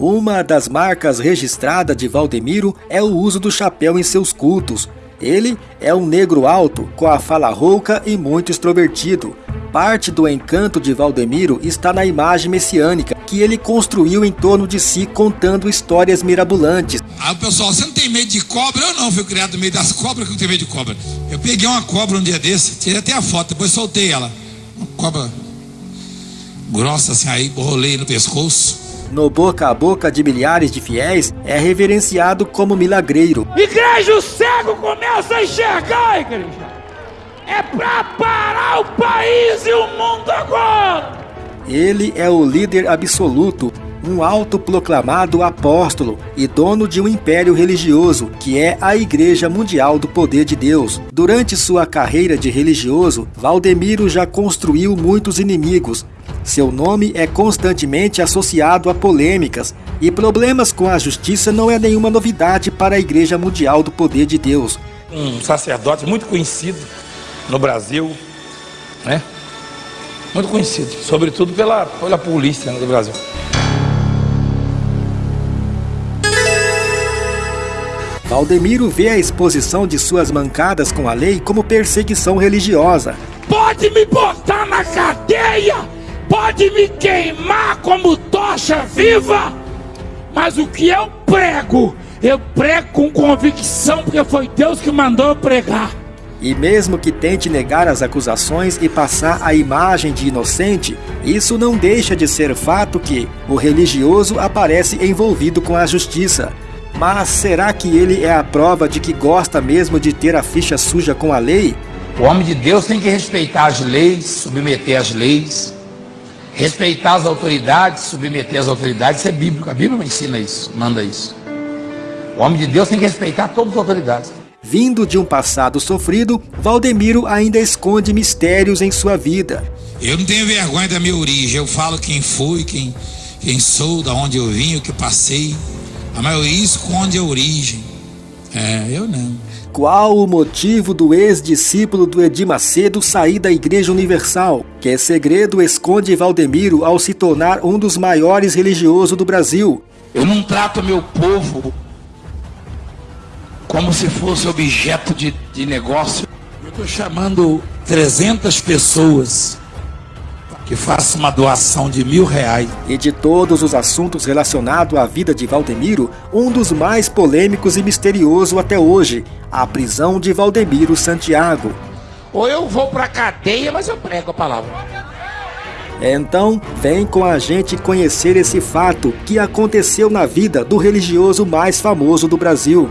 Uma das marcas registradas de Valdemiro é o uso do chapéu em seus cultos. Ele é um negro alto, com a fala rouca e muito extrovertido. Parte do encanto de Valdemiro está na imagem messiânica que ele construiu em torno de si contando histórias mirabolantes. Ah, pessoal, você não tem medo de cobra? Eu não, fui criado no meio das cobras que eu tenho medo de cobra. Eu peguei uma cobra um dia desse, tirei até a foto, depois soltei ela. Uma cobra grossa assim, aí rolei no pescoço. No boca a boca de milhares de fiéis, é reverenciado como milagreiro. Igreja, o cego começa a enxergar, igreja. É para parar o país e o mundo agora. Ele é o líder absoluto, um autoproclamado apóstolo e dono de um império religioso, que é a Igreja Mundial do Poder de Deus. Durante sua carreira de religioso, Valdemiro já construiu muitos inimigos. Seu nome é constantemente associado a polêmicas, e problemas com a justiça não é nenhuma novidade para a Igreja Mundial do Poder de Deus. Um sacerdote muito conhecido no Brasil, né? Muito conhecido, sobretudo pela, pela polícia né, do Brasil. Valdemiro vê a exposição de suas mancadas com a lei como perseguição religiosa. Pode me botar na cadeia, pode me queimar como tocha viva, mas o que eu prego, eu prego com convicção, porque foi Deus que mandou eu pregar. E mesmo que tente negar as acusações e passar a imagem de inocente, isso não deixa de ser fato que o religioso aparece envolvido com a justiça. Mas será que ele é a prova de que gosta mesmo de ter a ficha suja com a lei? O homem de Deus tem que respeitar as leis, submeter as leis, respeitar as autoridades, submeter as autoridades. Isso é bíblico, a Bíblia ensina isso, manda isso. O homem de Deus tem que respeitar todas as autoridades. Vindo de um passado sofrido, Valdemiro ainda esconde mistérios em sua vida. Eu não tenho vergonha da minha origem, eu falo quem fui, quem, quem sou, da onde eu vim, o que passei. A maioria esconde a origem. É, eu não. Qual o motivo do ex-discípulo do Edir Macedo sair da Igreja Universal? Que segredo esconde Valdemiro ao se tornar um dos maiores religiosos do Brasil? Eu não trato meu povo como se fosse objeto de, de negócio. Eu estou chamando 300 pessoas que façam uma doação de mil reais. E de todos os assuntos relacionados à vida de Valdemiro, um dos mais polêmicos e misterioso até hoje, a prisão de Valdemiro Santiago. Ou eu vou para cadeia, mas eu prego a palavra. Então, vem com a gente conhecer esse fato que aconteceu na vida do religioso mais famoso do Brasil.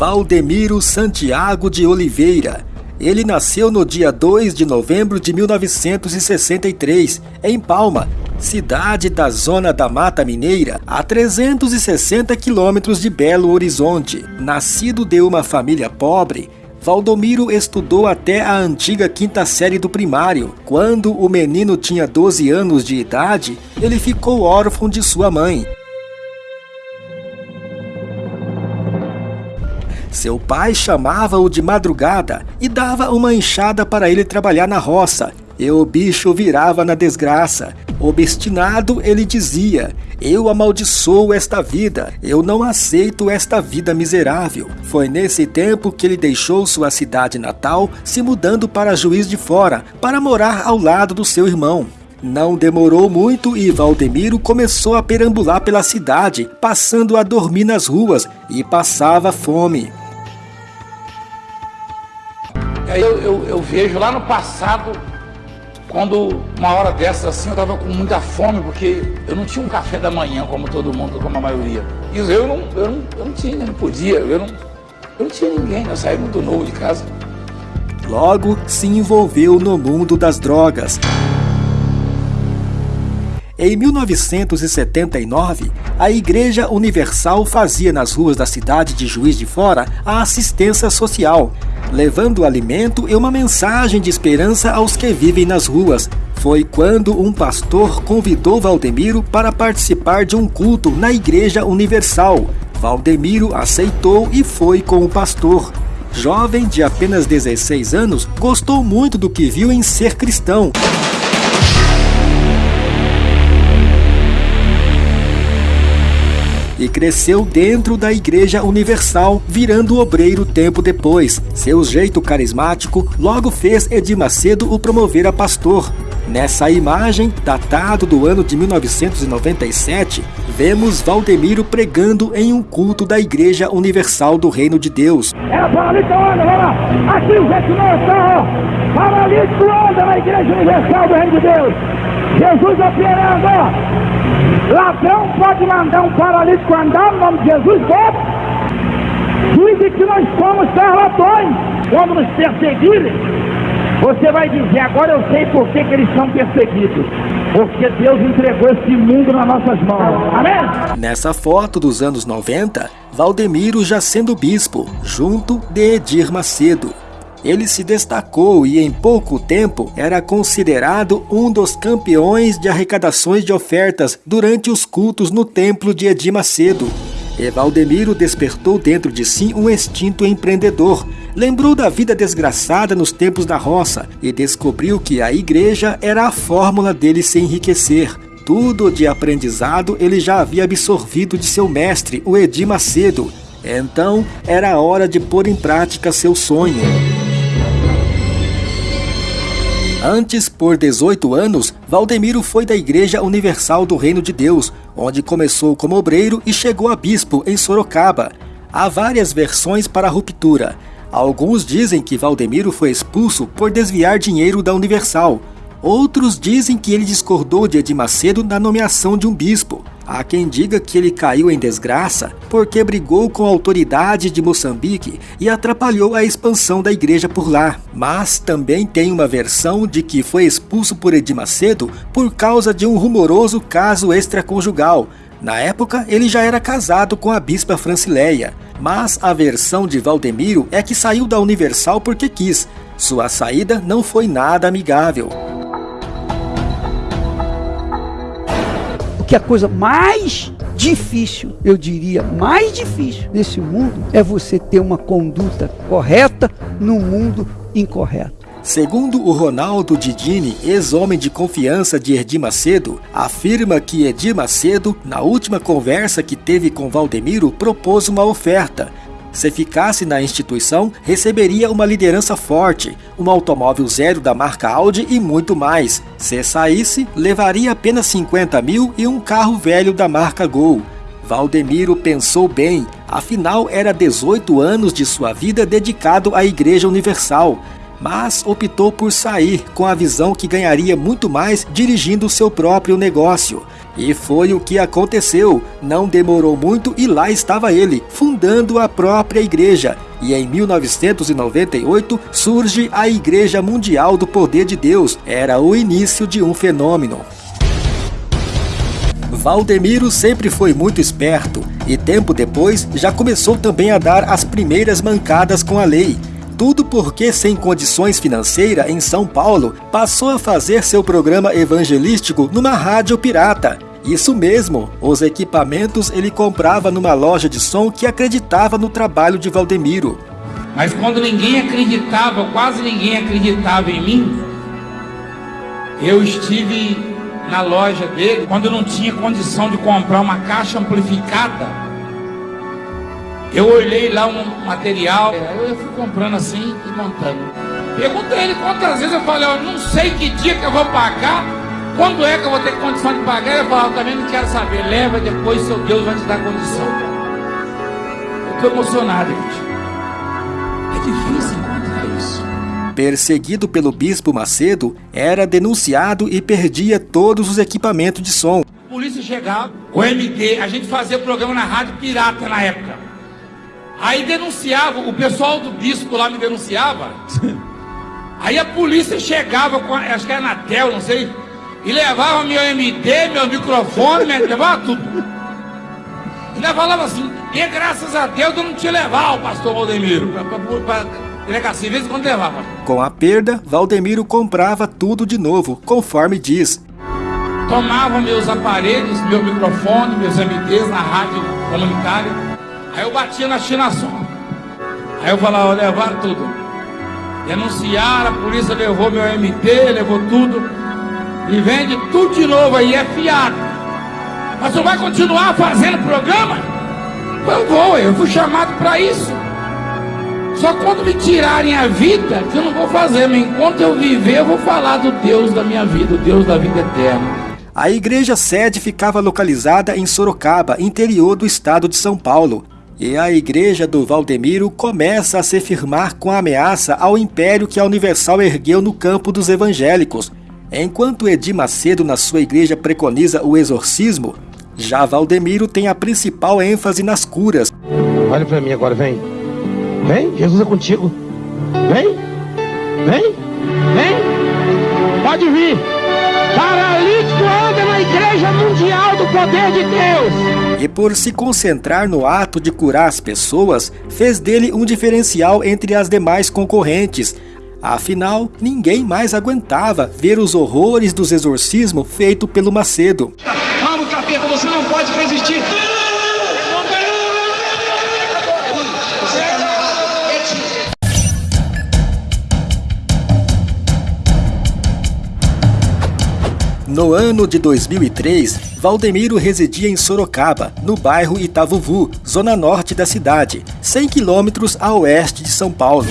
Valdemiro Santiago de Oliveira. Ele nasceu no dia 2 de novembro de 1963, em Palma, cidade da zona da Mata Mineira, a 360 quilômetros de Belo Horizonte. Nascido de uma família pobre, Valdomiro estudou até a antiga quinta série do primário. Quando o menino tinha 12 anos de idade, ele ficou órfão de sua mãe. Seu pai chamava-o de madrugada e dava uma enxada para ele trabalhar na roça. E o bicho virava na desgraça. Obstinado, ele dizia: Eu amaldiçoo esta vida, eu não aceito esta vida miserável. Foi nesse tempo que ele deixou sua cidade natal, se mudando para Juiz de Fora, para morar ao lado do seu irmão. Não demorou muito e Valdemiro começou a perambular pela cidade, passando a dormir nas ruas e passava fome. Eu, eu, eu, vejo lá no passado, quando uma hora dessas assim, eu estava com muita fome, porque eu não tinha um café da manhã como todo mundo, como a maioria. E eu não, eu não, eu não tinha, não podia, eu não, eu não tinha ninguém, eu saí muito novo de casa. Logo se envolveu no mundo das drogas. Em 1979, a Igreja Universal fazia nas ruas da cidade de Juiz de Fora a assistência social, levando alimento e uma mensagem de esperança aos que vivem nas ruas. Foi quando um pastor convidou Valdemiro para participar de um culto na Igreja Universal. Valdemiro aceitou e foi com o pastor. Jovem de apenas 16 anos, gostou muito do que viu em ser cristão. Cresceu dentro da Igreja Universal, virando obreiro tempo depois. Seu jeito carismático logo fez Edir Macedo o promover a pastor. Nessa imagem, datado do ano de 1997, vemos Valdemiro pregando em um culto da Igreja Universal do Reino de Deus. É paralítico anda, lá. Aqui o gente não está, Paralítico anda na Igreja Universal do Reino de Deus. Jesus operando, ó. Ladrão pode mandar um paralítico andar no nome de Jesus, bota. Diz que nós somos charlatões. Quando nos perseguirem, você vai dizer, agora eu sei por que, que eles são perseguidos. Porque Deus entregou esse mundo nas nossas mãos. Amém? Nessa foto dos anos 90, Valdemiro já sendo bispo, junto de Edir Macedo. Ele se destacou e em pouco tempo era considerado um dos campeões de arrecadações de ofertas durante os cultos no templo de Edir Macedo. E Valdemiro despertou dentro de si um instinto empreendedor. Lembrou da vida desgraçada nos tempos da roça e descobriu que a igreja era a fórmula dele se enriquecer. Tudo de aprendizado ele já havia absorvido de seu mestre, o Edir Macedo. Então era hora de pôr em prática seu sonho. Antes, por 18 anos, Valdemiro foi da Igreja Universal do Reino de Deus, onde começou como obreiro e chegou a bispo em Sorocaba. Há várias versões para a ruptura. Alguns dizem que Valdemiro foi expulso por desviar dinheiro da Universal. Outros dizem que ele discordou de Edir Macedo na nomeação de um bispo. Há quem diga que ele caiu em desgraça porque brigou com a autoridade de Moçambique e atrapalhou a expansão da igreja por lá. Mas também tem uma versão de que foi expulso por Edir Macedo por causa de um rumoroso caso extraconjugal. Na época, ele já era casado com a bispa Francileia. Mas a versão de Valdemiro é que saiu da Universal porque quis. Sua saída não foi nada amigável. Que a coisa mais difícil, eu diria, mais difícil nesse mundo é você ter uma conduta correta no mundo incorreto. Segundo o Ronaldo Didini, ex-homem de confiança de Edir Macedo, afirma que Edir Macedo, na última conversa que teve com Valdemiro, propôs uma oferta, se ficasse na instituição, receberia uma liderança forte, um automóvel zero da marca Audi e muito mais. Se saísse, levaria apenas 50 mil e um carro velho da marca Gol. Valdemiro pensou bem, afinal era 18 anos de sua vida dedicado à Igreja Universal, mas optou por sair com a visão que ganharia muito mais dirigindo seu próprio negócio. E foi o que aconteceu. Não demorou muito e lá estava ele, fundando a própria igreja. E em 1998 surge a Igreja Mundial do Poder de Deus. Era o início de um fenômeno. Valdemiro sempre foi muito esperto e tempo depois já começou também a dar as primeiras mancadas com a lei. Tudo porque, sem condições financeiras em São Paulo, passou a fazer seu programa evangelístico numa rádio pirata. Isso mesmo, os equipamentos ele comprava numa loja de som que acreditava no trabalho de Valdemiro. Mas quando ninguém acreditava, quase ninguém acreditava em mim, eu estive na loja dele quando eu não tinha condição de comprar uma caixa amplificada eu olhei lá um material, eu fui comprando assim e montando. Perguntei ele quantas vezes eu falei, eu não sei que dia que eu vou pagar, quando é que eu vou ter condição de pagar. Eu também não quero saber, leva depois seu Deus vai te dar condição. Eu estou emocionado, gente. É difícil encontrar isso. Perseguido pelo bispo Macedo, era denunciado e perdia todos os equipamentos de som. A polícia chegava, o MD, a gente fazia programa na rádio pirata na época. Aí denunciava, o pessoal do bispo lá me denunciava. Aí a polícia chegava com, acho que era na tel, não sei, e levava meu MD, meu microfone, levava tudo. E ainda falava assim, e graças a Deus eu não te levar o pastor Valdemiro, para delegacia, vezes quando levava. Com a perda, Valdemiro comprava tudo de novo, conforme diz. Tomava meus aparelhos, meu microfone, meus MDs na rádio comunitária Aí eu batia na chinação. Aí eu falava, levaram tudo. Denunciaram, a polícia levou meu MT, levou tudo. E vende tudo de novo aí, é fiado. Mas você vai continuar fazendo programa? Eu vou, eu fui chamado para isso. Só quando me tirarem a vida, que eu não vou fazer, mas enquanto eu viver, eu vou falar do Deus da minha vida, o Deus da vida eterna. A igreja sede ficava localizada em Sorocaba, interior do estado de São Paulo. E a igreja do Valdemiro começa a se firmar com a ameaça ao império que a Universal ergueu no campo dos evangélicos. Enquanto Edir Macedo na sua igreja preconiza o exorcismo, já Valdemiro tem a principal ênfase nas curas. Olha para mim agora, vem. Vem, Jesus é contigo. Vem, vem, vem. Pode vir. Paralítico anda na Igreja Mundial do Poder de Deus. E por se concentrar no ato de curar as pessoas, fez dele um diferencial entre as demais concorrentes, Afinal, ninguém mais aguentava ver os horrores dos exorcismos feito pelo Macedo. Vamos, capeta, você não pode resistir. No ano de 2003, Valdemiro residia em Sorocaba, no bairro Itavuvu, zona norte da cidade, 100 quilômetros a oeste de São Paulo.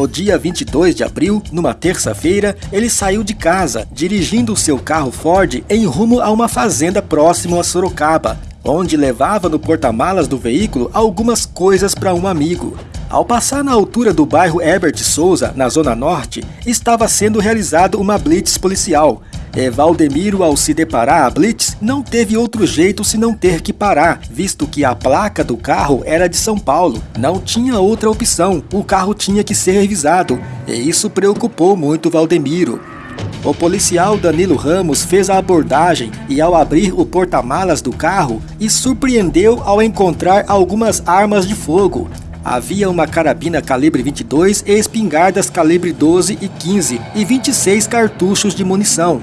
No dia 22 de abril, numa terça-feira, ele saiu de casa, dirigindo seu carro Ford em rumo a uma fazenda próximo a Sorocaba, onde levava no porta-malas do veículo algumas coisas para um amigo. Ao passar na altura do bairro Herbert Souza, na Zona Norte, estava sendo realizado uma blitz policial. E Valdemiro, ao se deparar a blitz, não teve outro jeito senão ter que parar, visto que a placa do carro era de São Paulo. Não tinha outra opção, o carro tinha que ser revisado, e isso preocupou muito Valdemiro. O policial Danilo Ramos fez a abordagem e, ao abrir o porta-malas do carro, e surpreendeu ao encontrar algumas armas de fogo. Havia uma carabina calibre 22 e espingardas calibre 12 e 15 e 26 cartuchos de munição.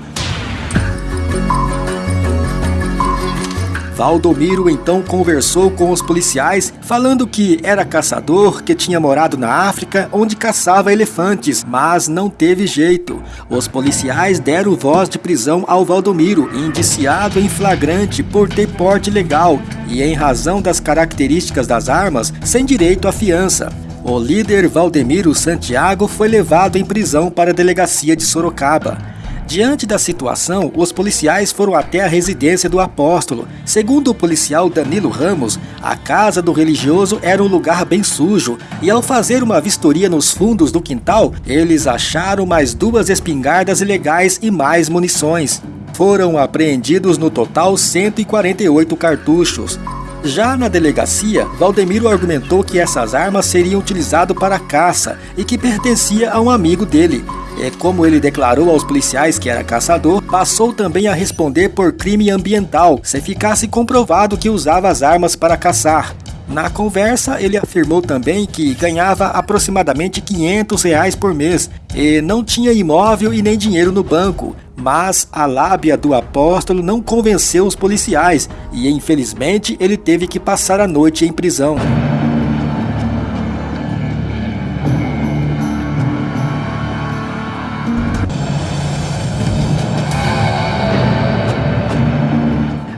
Valdomiro então conversou com os policiais, falando que era caçador, que tinha morado na África, onde caçava elefantes, mas não teve jeito. Os policiais deram voz de prisão ao Valdomiro, indiciado em flagrante por ter porte legal e, em razão das características das armas, sem direito à fiança. O líder Valdemiro Santiago foi levado em prisão para a delegacia de Sorocaba. Diante da situação, os policiais foram até a residência do apóstolo. Segundo o policial Danilo Ramos, a casa do religioso era um lugar bem sujo e, ao fazer uma vistoria nos fundos do quintal, eles acharam mais duas espingardas ilegais e mais munições. Foram apreendidos no total 148 cartuchos. Já na delegacia, Valdemiro argumentou que essas armas seriam utilizadas para caça e que pertencia a um amigo dele. E como ele declarou aos policiais que era caçador, passou também a responder por crime ambiental, se ficasse comprovado que usava as armas para caçar. Na conversa, ele afirmou também que ganhava aproximadamente 500 reais por mês e não tinha imóvel e nem dinheiro no banco. Mas a lábia do apóstolo não convenceu os policiais e, infelizmente, ele teve que passar a noite em prisão.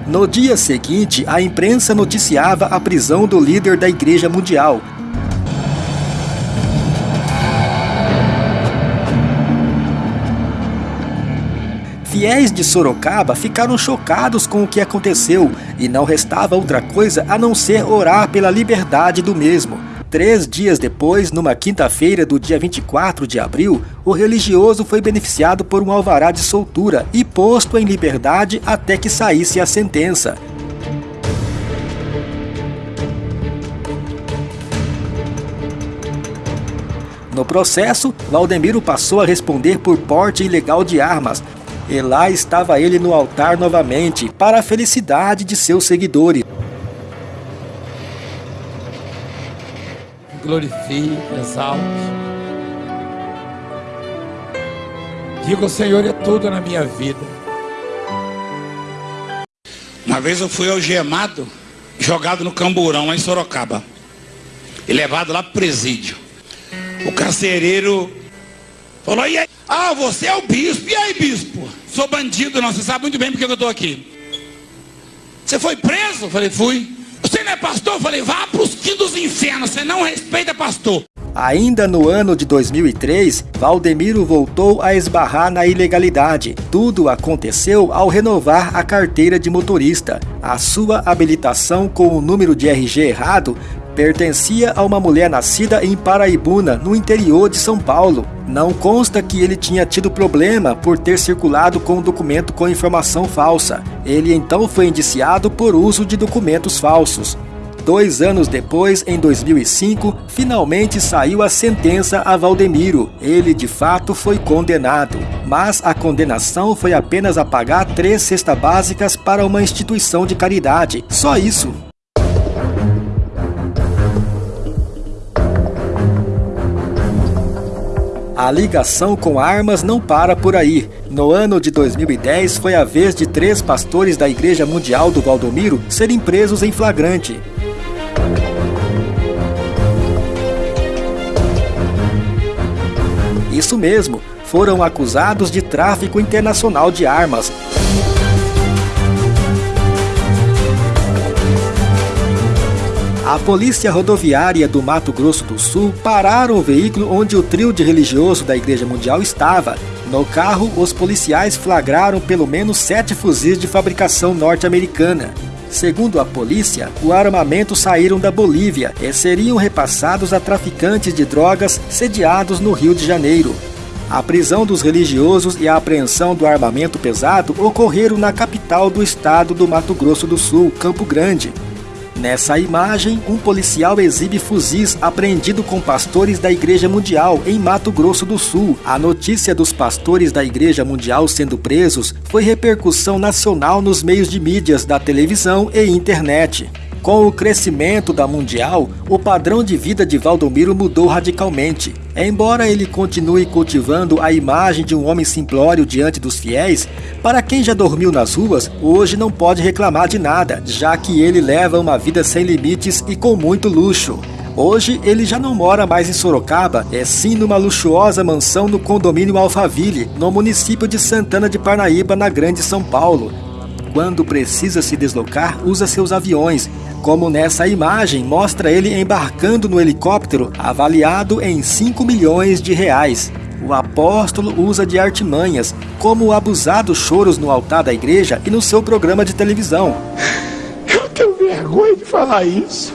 No dia seguinte, a imprensa noticiava a prisão do líder da Igreja Mundial. Fiéis de Sorocaba ficaram chocados com o que aconteceu e não restava outra coisa a não ser orar pela liberdade do mesmo. Três dias depois, numa quinta-feira do dia 24 de abril, o religioso foi beneficiado por um alvará de soltura e posto em liberdade até que saísse a sentença. No processo, Valdemiro passou a responder por porte ilegal de armas, e lá estava ele no altar novamente, para a felicidade de seus seguidores. Glorifique, exalte. Diga: o Senhor é tudo na minha vida. Uma vez eu fui algemado, jogado no camburão lá em Sorocaba. E levado lá pro presídio. O carcereiro falou, e aí? Ah, você é o bispo. E aí, bispo? Sou bandido, não. Você sabe muito bem porque eu estou aqui. Você foi preso? Falei, fui. Você não é pastor? Eu falei, vá para os quintos infernos. Você não respeita pastor. Ainda no ano de 2003, Valdemiro voltou a esbarrar na ilegalidade. Tudo aconteceu ao renovar a carteira de motorista. A sua habilitação com o número de RG errado pertencia a uma mulher nascida em Paraibuna, no interior de São Paulo. Não consta que ele tinha tido problema por ter circulado com um documento com informação falsa. Ele então foi indiciado por uso de documentos falsos. Dois anos depois, em 2005, finalmente saiu a sentença a Valdemiro. Ele de fato foi condenado, mas a condenação foi apenas a pagar três cestas básicas para uma instituição de caridade. Só isso. A ligação com armas não para por aí. No ano de 2010 foi a vez de três pastores da Igreja Mundial do Valdomiro serem presos em flagrante. Isso mesmo, foram acusados de tráfico internacional de armas. A Polícia Rodoviária do Mato Grosso do Sul pararam o veículo onde o trio de religioso da Igreja Mundial estava. No carro, os policiais flagraram pelo menos sete fuzis de fabricação norte-americana. Segundo a polícia, o armamento saíram da Bolívia e seriam repassados a traficantes de drogas sediados no Rio de Janeiro. A prisão dos religiosos e a apreensão do armamento pesado ocorreram na capital do estado do Mato Grosso do Sul, Campo Grande. Nessa imagem, um policial exibe fuzis apreendido com pastores da Igreja Mundial em Mato Grosso do Sul. A notícia dos pastores da Igreja Mundial sendo presos foi repercussão nacional nos meios de mídias da televisão e internet. Com o crescimento da Mundial, o padrão de vida de Valdomiro mudou radicalmente. Embora ele continue cultivando a imagem de um homem simplório diante dos fiéis, para quem já dormiu nas ruas, hoje não pode reclamar de nada, já que ele leva uma vida sem limites e com muito luxo. Hoje ele já não mora mais em Sorocaba, é sim numa luxuosa mansão no condomínio Alphaville, no município de Santana de Parnaíba, na Grande São Paulo. Quando precisa se deslocar, usa seus aviões, como nessa imagem mostra ele embarcando no helicóptero avaliado em 5 milhões de reais. O apóstolo usa de artimanhas, como abusados choros no altar da igreja e no seu programa de televisão. Eu tenho vergonha de falar isso.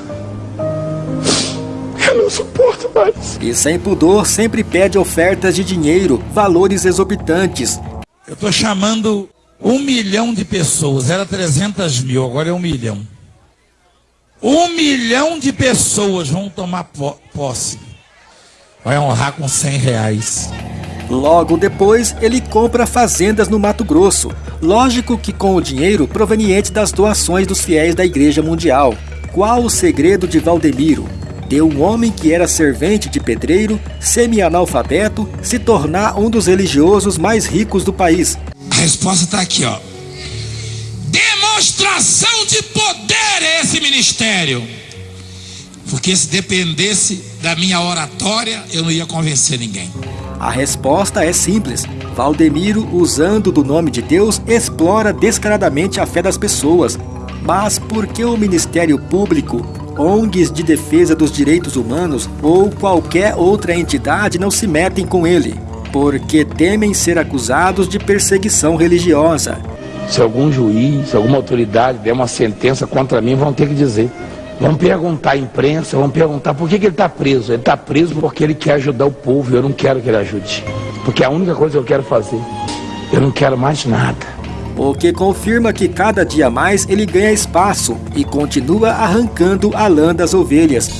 Eu não suporto mais. E sem pudor sempre pede ofertas de dinheiro, valores exorbitantes. Eu estou chamando um milhão de pessoas, era 300 mil, agora é um milhão. Um milhão de pessoas vão tomar posse. Vai honrar com 100 reais. Logo depois, ele compra fazendas no Mato Grosso. Lógico que com o dinheiro proveniente das doações dos fiéis da Igreja Mundial. Qual o segredo de Valdemiro? De um homem que era servente de pedreiro, semi-analfabeto, se tornar um dos religiosos mais ricos do país. A resposta está aqui, ó demonstração de poder é esse ministério. Porque se dependesse da minha oratória, eu não ia convencer ninguém. A resposta é simples. Valdemiro, usando do nome de Deus, explora descaradamente a fé das pessoas. Mas por que o Ministério Público, ONGs de defesa dos direitos humanos ou qualquer outra entidade não se metem com ele? Porque temem ser acusados de perseguição religiosa. Se algum juiz, alguma autoridade der uma sentença contra mim, vão ter que dizer. Vão perguntar à imprensa, vão perguntar por que, que ele está preso. Ele está preso porque ele quer ajudar o povo eu não quero que ele ajude. Porque é a única coisa que eu quero fazer. Eu não quero mais nada. O que confirma que cada dia mais ele ganha espaço e continua arrancando a lã das ovelhas.